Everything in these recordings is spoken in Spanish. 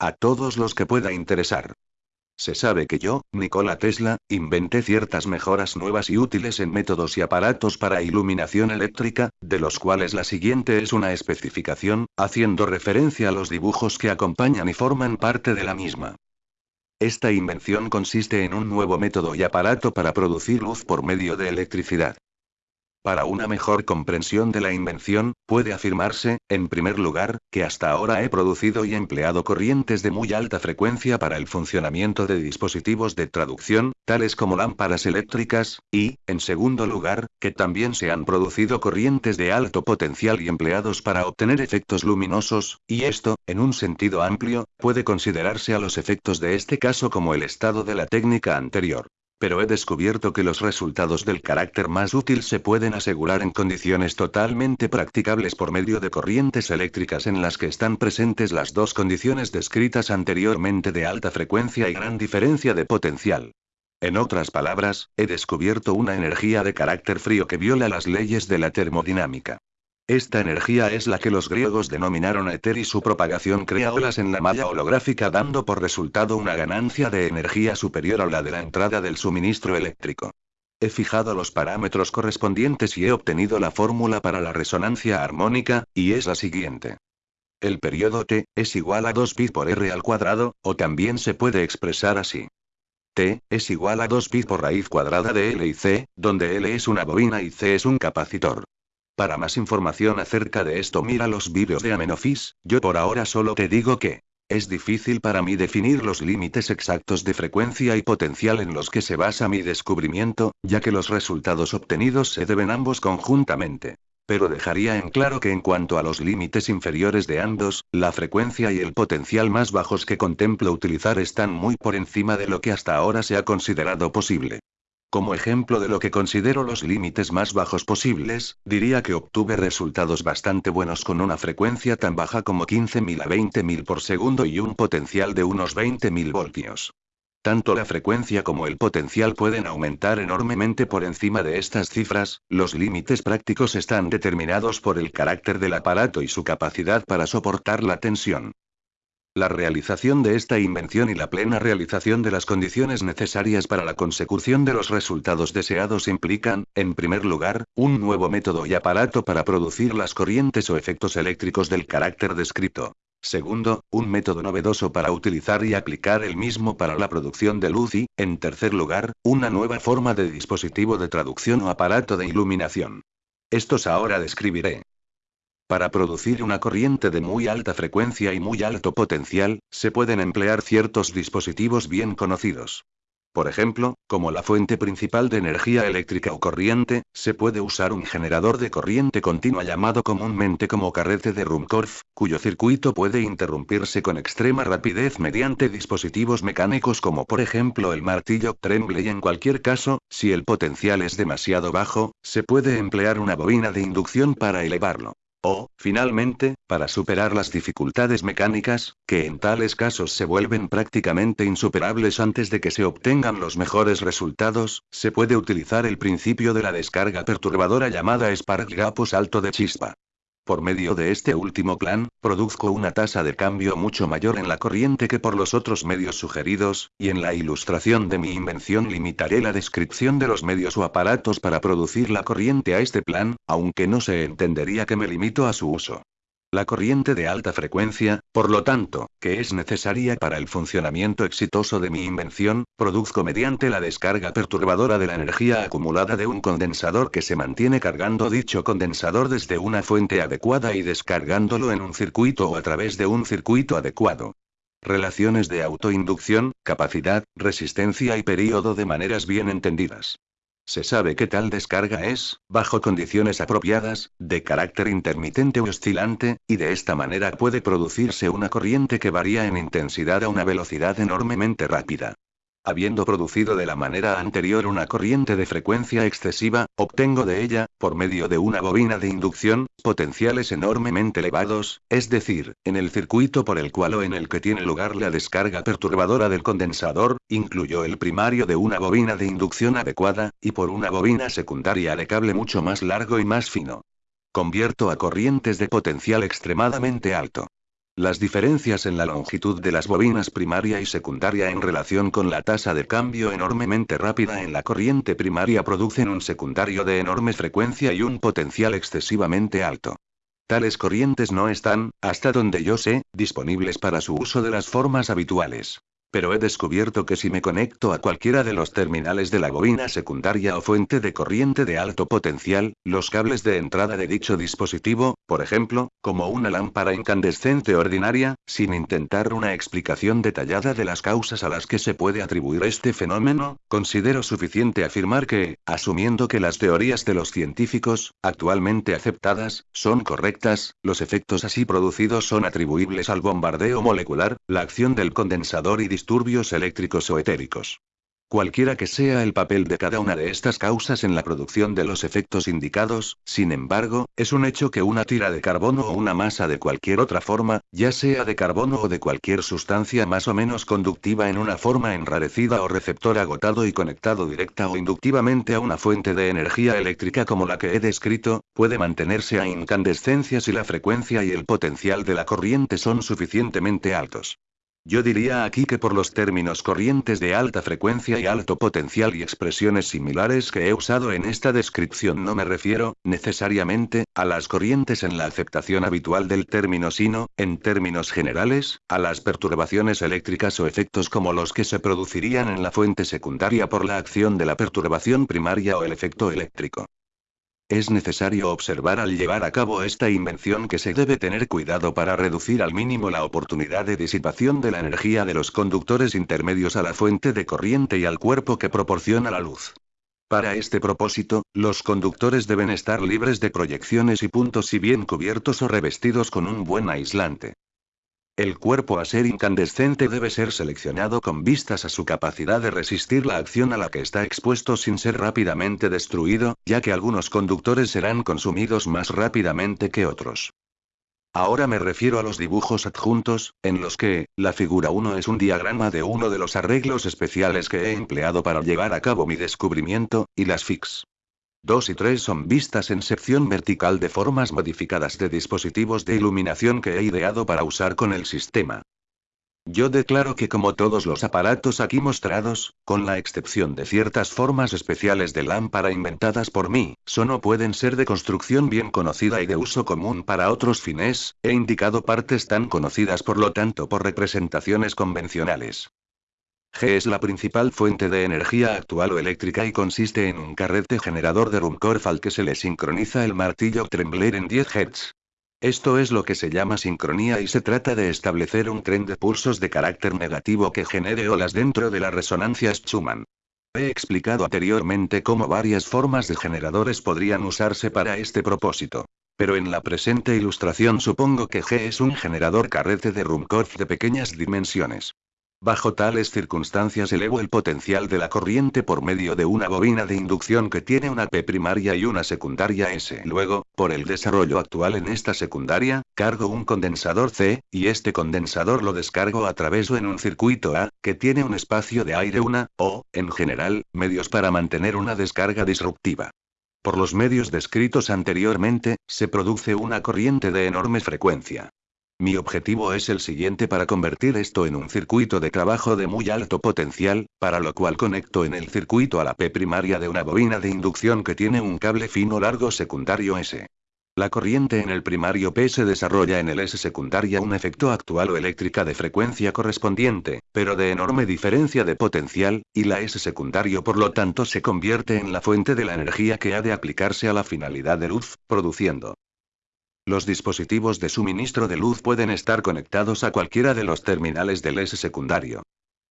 A todos los que pueda interesar. Se sabe que yo, Nikola Tesla, inventé ciertas mejoras nuevas y útiles en métodos y aparatos para iluminación eléctrica, de los cuales la siguiente es una especificación, haciendo referencia a los dibujos que acompañan y forman parte de la misma. Esta invención consiste en un nuevo método y aparato para producir luz por medio de electricidad. Para una mejor comprensión de la invención, puede afirmarse, en primer lugar, que hasta ahora he producido y empleado corrientes de muy alta frecuencia para el funcionamiento de dispositivos de traducción, tales como lámparas eléctricas, y, en segundo lugar, que también se han producido corrientes de alto potencial y empleados para obtener efectos luminosos, y esto, en un sentido amplio, puede considerarse a los efectos de este caso como el estado de la técnica anterior pero he descubierto que los resultados del carácter más útil se pueden asegurar en condiciones totalmente practicables por medio de corrientes eléctricas en las que están presentes las dos condiciones descritas anteriormente de alta frecuencia y gran diferencia de potencial. En otras palabras, he descubierto una energía de carácter frío que viola las leyes de la termodinámica. Esta energía es la que los griegos denominaron éter y su propagación crea olas en la malla holográfica dando por resultado una ganancia de energía superior a la de la entrada del suministro eléctrico. He fijado los parámetros correspondientes y he obtenido la fórmula para la resonancia armónica, y es la siguiente. El periodo T es igual a 2 pi por R al cuadrado, o también se puede expresar así. T es igual a 2 pi por raíz cuadrada de L y C, donde L es una bobina y C es un capacitor. Para más información acerca de esto mira los vídeos de Amenofis, yo por ahora solo te digo que es difícil para mí definir los límites exactos de frecuencia y potencial en los que se basa mi descubrimiento, ya que los resultados obtenidos se deben ambos conjuntamente. Pero dejaría en claro que en cuanto a los límites inferiores de ambos, la frecuencia y el potencial más bajos que contemplo utilizar están muy por encima de lo que hasta ahora se ha considerado posible. Como ejemplo de lo que considero los límites más bajos posibles, diría que obtuve resultados bastante buenos con una frecuencia tan baja como 15.000 a 20.000 por segundo y un potencial de unos 20.000 voltios. Tanto la frecuencia como el potencial pueden aumentar enormemente por encima de estas cifras, los límites prácticos están determinados por el carácter del aparato y su capacidad para soportar la tensión. La realización de esta invención y la plena realización de las condiciones necesarias para la consecución de los resultados deseados implican, en primer lugar, un nuevo método y aparato para producir las corrientes o efectos eléctricos del carácter descrito. Segundo, un método novedoso para utilizar y aplicar el mismo para la producción de luz y, en tercer lugar, una nueva forma de dispositivo de traducción o aparato de iluminación. Estos ahora describiré. Para producir una corriente de muy alta frecuencia y muy alto potencial, se pueden emplear ciertos dispositivos bien conocidos. Por ejemplo, como la fuente principal de energía eléctrica o corriente, se puede usar un generador de corriente continua llamado comúnmente como carrete de Rumkorff, cuyo circuito puede interrumpirse con extrema rapidez mediante dispositivos mecánicos como por ejemplo el martillo Tremble y en cualquier caso, si el potencial es demasiado bajo, se puede emplear una bobina de inducción para elevarlo. O, finalmente, para superar las dificultades mecánicas, que en tales casos se vuelven prácticamente insuperables antes de que se obtengan los mejores resultados, se puede utilizar el principio de la descarga perturbadora llamada Spark Gap o salto de chispa. Por medio de este último plan, produzco una tasa de cambio mucho mayor en la corriente que por los otros medios sugeridos, y en la ilustración de mi invención limitaré la descripción de los medios o aparatos para producir la corriente a este plan, aunque no se entendería que me limito a su uso. La corriente de alta frecuencia, por lo tanto, que es necesaria para el funcionamiento exitoso de mi invención, produzco mediante la descarga perturbadora de la energía acumulada de un condensador que se mantiene cargando dicho condensador desde una fuente adecuada y descargándolo en un circuito o a través de un circuito adecuado. Relaciones de autoinducción, capacidad, resistencia y período de maneras bien entendidas. Se sabe que tal descarga es, bajo condiciones apropiadas, de carácter intermitente o oscilante, y de esta manera puede producirse una corriente que varía en intensidad a una velocidad enormemente rápida. Habiendo producido de la manera anterior una corriente de frecuencia excesiva, obtengo de ella, por medio de una bobina de inducción, potenciales enormemente elevados, es decir, en el circuito por el cual o en el que tiene lugar la descarga perturbadora del condensador, incluyo el primario de una bobina de inducción adecuada, y por una bobina secundaria de cable mucho más largo y más fino. Convierto a corrientes de potencial extremadamente alto. Las diferencias en la longitud de las bobinas primaria y secundaria en relación con la tasa de cambio enormemente rápida en la corriente primaria producen un secundario de enorme frecuencia y un potencial excesivamente alto. Tales corrientes no están, hasta donde yo sé, disponibles para su uso de las formas habituales. Pero he descubierto que si me conecto a cualquiera de los terminales de la bobina secundaria o fuente de corriente de alto potencial, los cables de entrada de dicho dispositivo, por ejemplo, como una lámpara incandescente ordinaria, sin intentar una explicación detallada de las causas a las que se puede atribuir este fenómeno, considero suficiente afirmar que, asumiendo que las teorías de los científicos, actualmente aceptadas, son correctas, los efectos así producidos son atribuibles al bombardeo molecular, la acción del condensador y disturbios eléctricos o etéricos. Cualquiera que sea el papel de cada una de estas causas en la producción de los efectos indicados, sin embargo, es un hecho que una tira de carbono o una masa de cualquier otra forma, ya sea de carbono o de cualquier sustancia más o menos conductiva en una forma enrarecida o receptor agotado y conectado directa o inductivamente a una fuente de energía eléctrica como la que he descrito, puede mantenerse a incandescencia si la frecuencia y el potencial de la corriente son suficientemente altos. Yo diría aquí que por los términos corrientes de alta frecuencia y alto potencial y expresiones similares que he usado en esta descripción no me refiero, necesariamente, a las corrientes en la aceptación habitual del término sino, en términos generales, a las perturbaciones eléctricas o efectos como los que se producirían en la fuente secundaria por la acción de la perturbación primaria o el efecto eléctrico. Es necesario observar al llevar a cabo esta invención que se debe tener cuidado para reducir al mínimo la oportunidad de disipación de la energía de los conductores intermedios a la fuente de corriente y al cuerpo que proporciona la luz. Para este propósito, los conductores deben estar libres de proyecciones y puntos y bien cubiertos o revestidos con un buen aislante. El cuerpo a ser incandescente debe ser seleccionado con vistas a su capacidad de resistir la acción a la que está expuesto sin ser rápidamente destruido, ya que algunos conductores serán consumidos más rápidamente que otros. Ahora me refiero a los dibujos adjuntos, en los que, la figura 1 es un diagrama de uno de los arreglos especiales que he empleado para llevar a cabo mi descubrimiento, y las FIX. 2 y 3 son vistas en sección vertical de formas modificadas de dispositivos de iluminación que he ideado para usar con el sistema. Yo declaro que como todos los aparatos aquí mostrados, con la excepción de ciertas formas especiales de lámpara inventadas por mí, solo pueden ser de construcción bien conocida y de uso común para otros fines, he indicado partes tan conocidas por lo tanto por representaciones convencionales. G es la principal fuente de energía actual o eléctrica y consiste en un carrete generador de Ruhmkorff al que se le sincroniza el martillo Trembler en 10 Hz. Esto es lo que se llama sincronía y se trata de establecer un tren de pulsos de carácter negativo que genere olas dentro de la resonancia Schumann. He explicado anteriormente cómo varias formas de generadores podrían usarse para este propósito. Pero en la presente ilustración supongo que G es un generador carrete de Ruhmkorff de pequeñas dimensiones. Bajo tales circunstancias elevo el potencial de la corriente por medio de una bobina de inducción que tiene una P primaria y una secundaria S. Luego, por el desarrollo actual en esta secundaria, cargo un condensador C, y este condensador lo descargo a través o en un circuito A, que tiene un espacio de aire una, o, en general, medios para mantener una descarga disruptiva. Por los medios descritos anteriormente, se produce una corriente de enorme frecuencia. Mi objetivo es el siguiente para convertir esto en un circuito de trabajo de muy alto potencial, para lo cual conecto en el circuito a la P primaria de una bobina de inducción que tiene un cable fino largo secundario S. La corriente en el primario P se desarrolla en el S secundaria un efecto actual o eléctrica de frecuencia correspondiente, pero de enorme diferencia de potencial, y la S secundario por lo tanto se convierte en la fuente de la energía que ha de aplicarse a la finalidad de luz, produciendo los dispositivos de suministro de luz pueden estar conectados a cualquiera de los terminales del S secundario.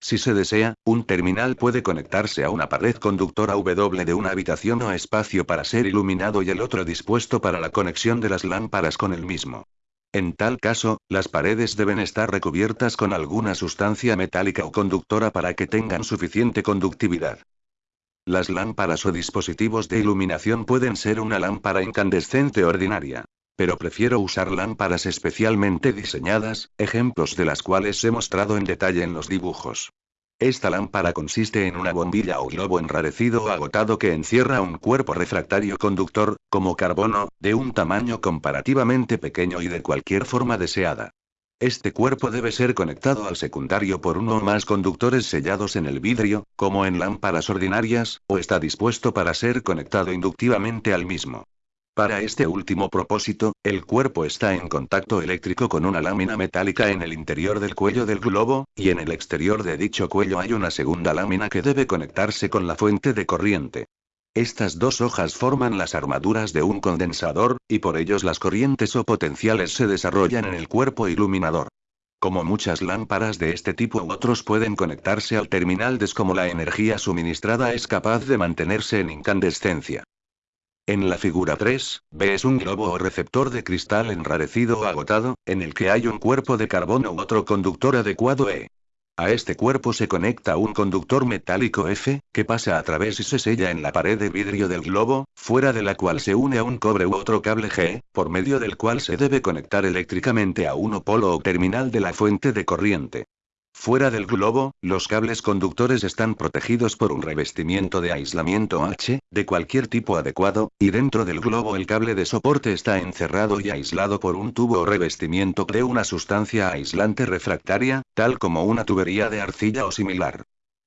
Si se desea, un terminal puede conectarse a una pared conductora W de una habitación o espacio para ser iluminado y el otro dispuesto para la conexión de las lámparas con el mismo. En tal caso, las paredes deben estar recubiertas con alguna sustancia metálica o conductora para que tengan suficiente conductividad. Las lámparas o dispositivos de iluminación pueden ser una lámpara incandescente ordinaria pero prefiero usar lámparas especialmente diseñadas, ejemplos de las cuales he mostrado en detalle en los dibujos. Esta lámpara consiste en una bombilla o globo enrarecido o agotado que encierra un cuerpo refractario conductor, como carbono, de un tamaño comparativamente pequeño y de cualquier forma deseada. Este cuerpo debe ser conectado al secundario por uno o más conductores sellados en el vidrio, como en lámparas ordinarias, o está dispuesto para ser conectado inductivamente al mismo. Para este último propósito, el cuerpo está en contacto eléctrico con una lámina metálica en el interior del cuello del globo, y en el exterior de dicho cuello hay una segunda lámina que debe conectarse con la fuente de corriente. Estas dos hojas forman las armaduras de un condensador, y por ellos las corrientes o potenciales se desarrollan en el cuerpo iluminador. Como muchas lámparas de este tipo u otros pueden conectarse al terminal des como la energía suministrada es capaz de mantenerse en incandescencia. En la figura 3, ves un globo o receptor de cristal enrarecido o agotado, en el que hay un cuerpo de carbono u otro conductor adecuado E. A este cuerpo se conecta un conductor metálico F, que pasa a través y se sella en la pared de vidrio del globo, fuera de la cual se une a un cobre u otro cable G, por medio del cual se debe conectar eléctricamente a uno polo o terminal de la fuente de corriente. Fuera del globo, los cables conductores están protegidos por un revestimiento de aislamiento H, de cualquier tipo adecuado, y dentro del globo el cable de soporte está encerrado y aislado por un tubo o revestimiento de una sustancia aislante refractaria, tal como una tubería de arcilla o similar.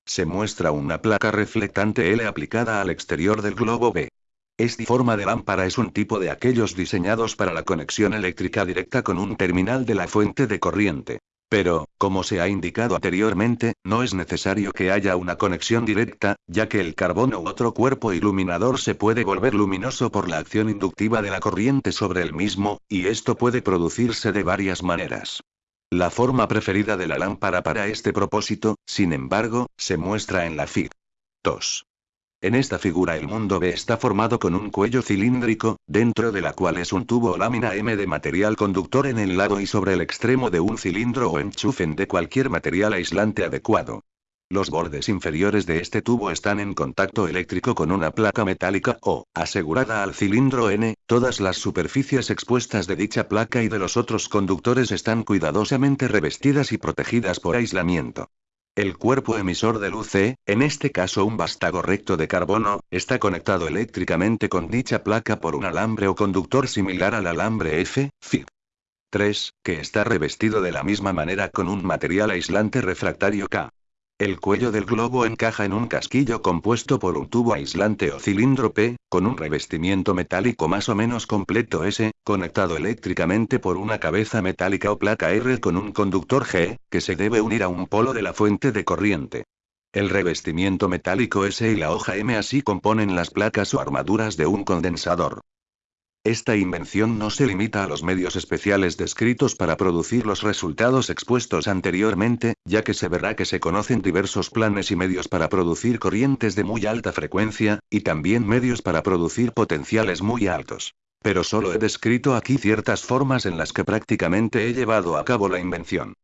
Se muestra una placa reflectante L aplicada al exterior del globo B. Esta forma de lámpara es un tipo de aquellos diseñados para la conexión eléctrica directa con un terminal de la fuente de corriente. Pero, como se ha indicado anteriormente, no es necesario que haya una conexión directa, ya que el carbono u otro cuerpo iluminador se puede volver luminoso por la acción inductiva de la corriente sobre el mismo, y esto puede producirse de varias maneras. La forma preferida de la lámpara para este propósito, sin embargo, se muestra en la Fig. 2. En esta figura el mundo B está formado con un cuello cilíndrico, dentro de la cual es un tubo o lámina M de material conductor en el lado y sobre el extremo de un cilindro o enchufen de cualquier material aislante adecuado. Los bordes inferiores de este tubo están en contacto eléctrico con una placa metálica o, asegurada al cilindro N, todas las superficies expuestas de dicha placa y de los otros conductores están cuidadosamente revestidas y protegidas por aislamiento. El cuerpo emisor de luz C, en este caso un vástago recto de carbono, está conectado eléctricamente con dicha placa por un alambre o conductor similar al alambre F, Fig. 3, que está revestido de la misma manera con un material aislante refractario K. El cuello del globo encaja en un casquillo compuesto por un tubo aislante o cilindro P, con un revestimiento metálico más o menos completo S, conectado eléctricamente por una cabeza metálica o placa R con un conductor G, que se debe unir a un polo de la fuente de corriente. El revestimiento metálico S y la hoja M así componen las placas o armaduras de un condensador. Esta invención no se limita a los medios especiales descritos para producir los resultados expuestos anteriormente, ya que se verá que se conocen diversos planes y medios para producir corrientes de muy alta frecuencia, y también medios para producir potenciales muy altos. Pero solo he descrito aquí ciertas formas en las que prácticamente he llevado a cabo la invención.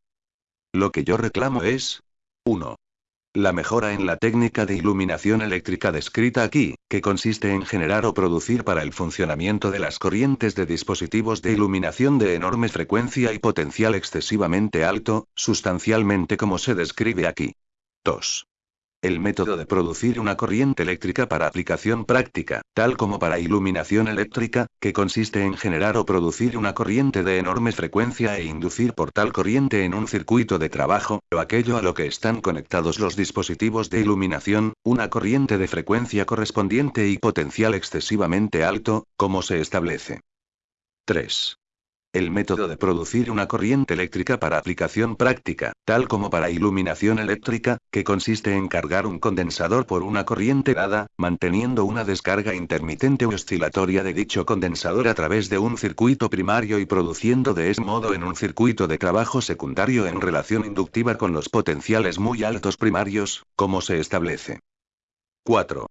Lo que yo reclamo es 1. La mejora en la técnica de iluminación eléctrica descrita aquí, que consiste en generar o producir para el funcionamiento de las corrientes de dispositivos de iluminación de enorme frecuencia y potencial excesivamente alto, sustancialmente como se describe aquí. 2. El método de producir una corriente eléctrica para aplicación práctica, tal como para iluminación eléctrica, que consiste en generar o producir una corriente de enorme frecuencia e inducir por tal corriente en un circuito de trabajo, o aquello a lo que están conectados los dispositivos de iluminación, una corriente de frecuencia correspondiente y potencial excesivamente alto, como se establece. 3. El método de producir una corriente eléctrica para aplicación práctica, tal como para iluminación eléctrica, que consiste en cargar un condensador por una corriente dada, manteniendo una descarga intermitente o oscilatoria de dicho condensador a través de un circuito primario y produciendo de ese modo en un circuito de trabajo secundario en relación inductiva con los potenciales muy altos primarios, como se establece. 4.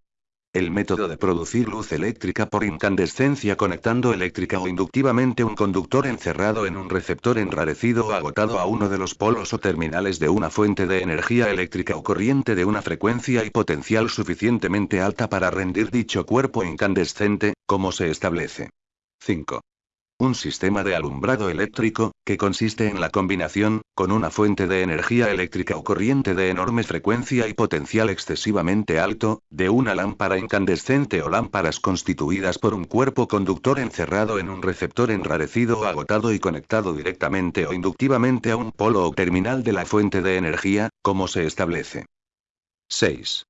El método de producir luz eléctrica por incandescencia conectando eléctrica o inductivamente un conductor encerrado en un receptor enrarecido o agotado a uno de los polos o terminales de una fuente de energía eléctrica o corriente de una frecuencia y potencial suficientemente alta para rendir dicho cuerpo incandescente, como se establece. 5. Un sistema de alumbrado eléctrico, que consiste en la combinación, con una fuente de energía eléctrica o corriente de enorme frecuencia y potencial excesivamente alto, de una lámpara incandescente o lámparas constituidas por un cuerpo conductor encerrado en un receptor enrarecido o agotado y conectado directamente o inductivamente a un polo o terminal de la fuente de energía, como se establece. 6.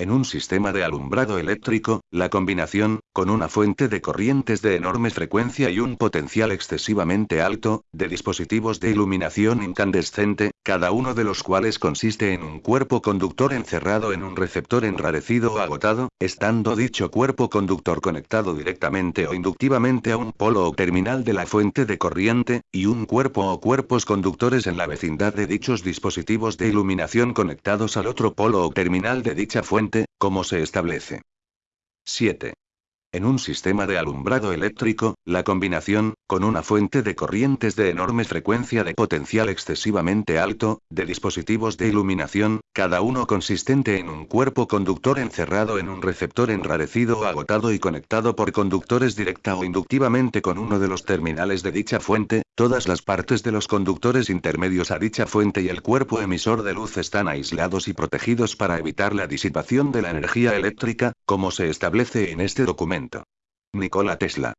En un sistema de alumbrado eléctrico, la combinación, con una fuente de corrientes de enorme frecuencia y un potencial excesivamente alto, de dispositivos de iluminación incandescente, cada uno de los cuales consiste en un cuerpo conductor encerrado en un receptor enrarecido o agotado, estando dicho cuerpo conductor conectado directamente o inductivamente a un polo o terminal de la fuente de corriente, y un cuerpo o cuerpos conductores en la vecindad de dichos dispositivos de iluminación conectados al otro polo o terminal de dicha fuente como se establece. 7. En un sistema de alumbrado eléctrico, la combinación, con una fuente de corrientes de enorme frecuencia de potencial excesivamente alto, de dispositivos de iluminación, cada uno consistente en un cuerpo conductor encerrado en un receptor enrarecido o agotado y conectado por conductores directa o inductivamente con uno de los terminales de dicha fuente, todas las partes de los conductores intermedios a dicha fuente y el cuerpo emisor de luz están aislados y protegidos para evitar la disipación de la energía eléctrica, como se establece en este documento. Nikola Tesla